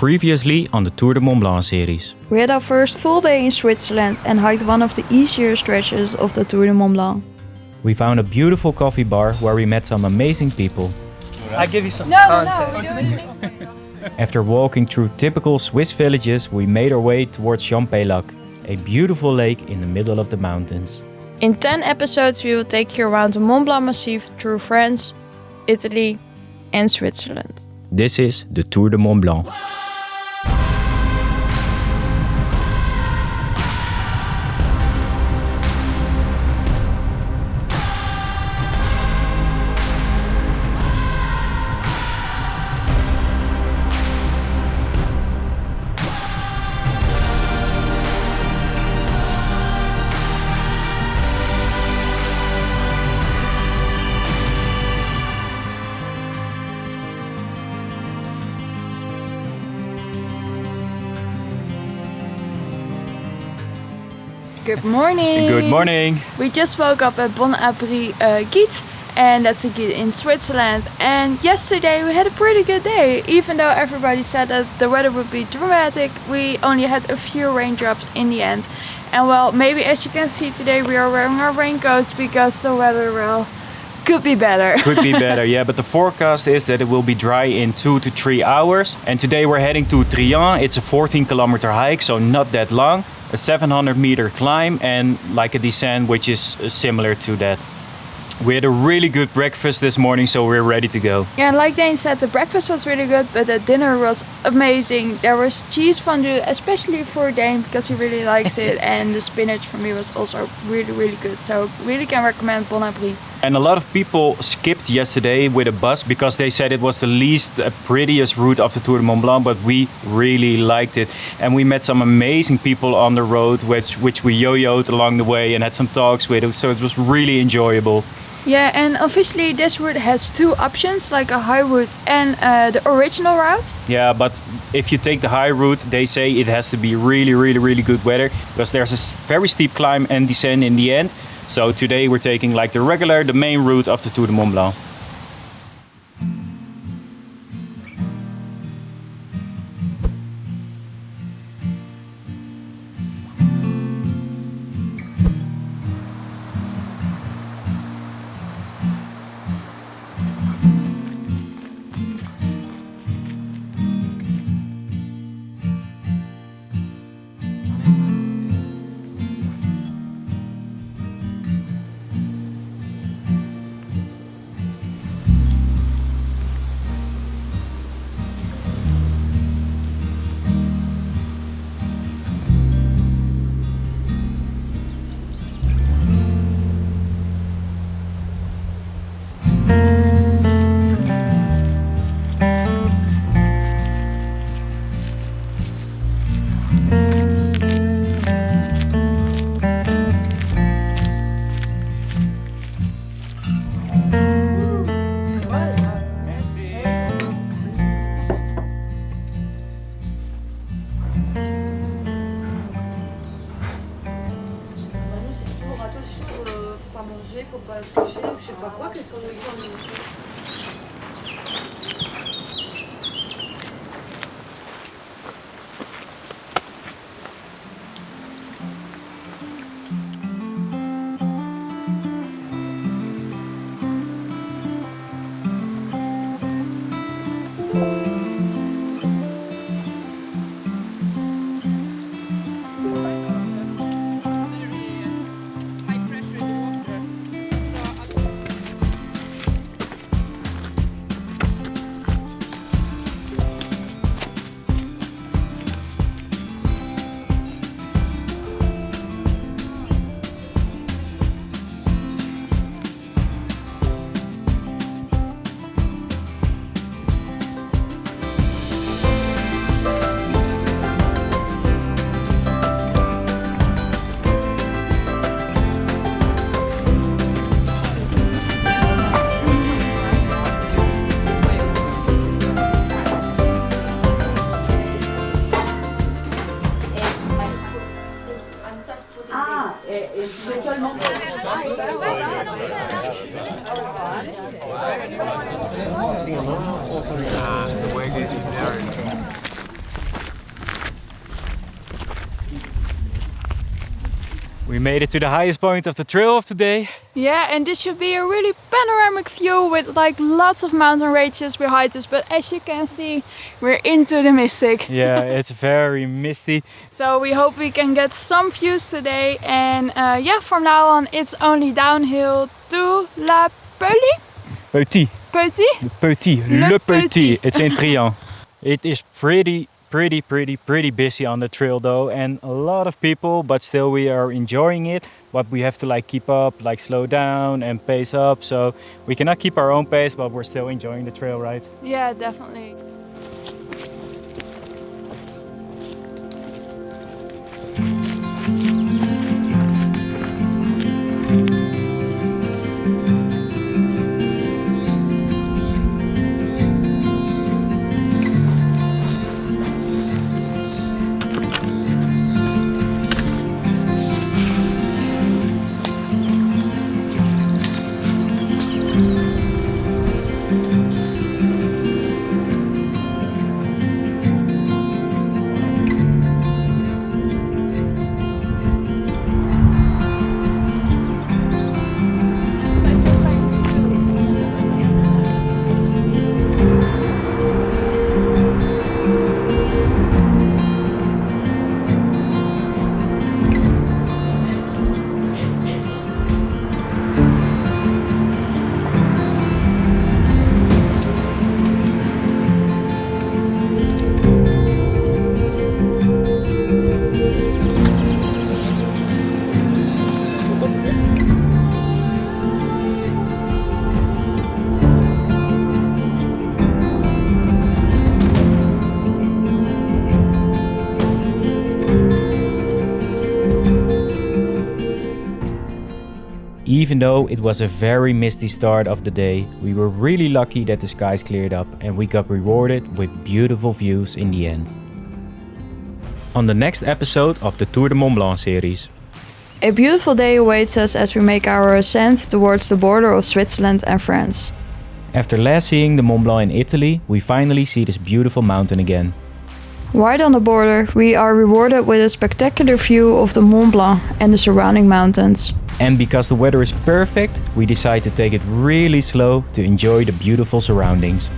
Previously on the Tour de Mont Blanc series. We had our first full day in Switzerland and hiked one of the easier stretches of the Tour de Mont Blanc. We found a beautiful coffee bar where we met some amazing people. I give you some No, context. After walking through typical Swiss villages, we made our way towards Champex-Lac, a beautiful lake in the middle of the mountains. In 10 episodes, we will take you around the Mont Blanc Massif through France, Italy, and Switzerland. This is the Tour de Mont Blanc. Good morning! Good morning! We just woke up at Bon Abri uh, gîte, and that's a gîte in Switzerland. And yesterday we had a pretty good day, even though everybody said that the weather would be dramatic. We only had a few raindrops in the end. And well, maybe as you can see today, we are wearing our raincoats because the weather well could be better. Could be better, yeah, but the forecast is that it will be dry in two to three hours. And today we're heading to Trient. It's a 14 kilometer hike, so not that long. A 700 meter climb and like a descent, which is uh, similar to that. We had a really good breakfast this morning, so we're ready to go. Yeah, like Dane said, the breakfast was really good, but the dinner was amazing. There was cheese fondue, especially for Dane because he really likes it, and the spinach for me was also really, really good. So really can recommend Bon Abri. And a lot of people skipped yesterday with a bus because they said it was the least uh, prettiest route of the Tour de Mont Blanc, but we really liked it. And we met some amazing people on the road, which, which we yo-yoed along the way and had some talks with, so it was really enjoyable. Yeah, and officially this route has two options, like a high route and uh, the original route. Yeah, but if you take the high route, they say it has to be really, really, really good weather because there's a very steep climb and descent in the end. So today we're taking like the regular, the main route of the Tour de Mont Blanc. pas toucher ou je sais pas quoi, qu'elles sont nourries en nourriture. We made it to the highest point of the trail of today. Yeah, and this should be a really panoramic view with like lots of mountain ranges behind us. But as you can see, we're into the mystic. yeah, it's very misty. So we hope we can get some views today. And uh, yeah, from now on, it's only downhill to La Peulie. Peuty. Petit, Petit. petit, Le le, Petit. petit. It's in Trient. It is pretty, pretty, pretty, pretty busy on the trail though, and a lot of people. But still, we are enjoying it. But we have to like keep up, like slow down and pace up. So we cannot keep our own pace, but we're still enjoying the trail, right? Yeah, definitely. Even though it was a very misty start of the day, we were really lucky that the skies cleared up and we got rewarded with beautiful views in the end. On the next episode of the Tour de Mont Blanc series. A beautiful day awaits us as we make our ascent towards the border of Switzerland and France. After last seeing the Mont Blanc in Italy, we finally see this beautiful mountain again. Right on the border, we are rewarded with a spectacular view of the Mont Blanc and the surrounding mountains. And because the weather is perfect, we decide to take it really slow to enjoy the beautiful surroundings.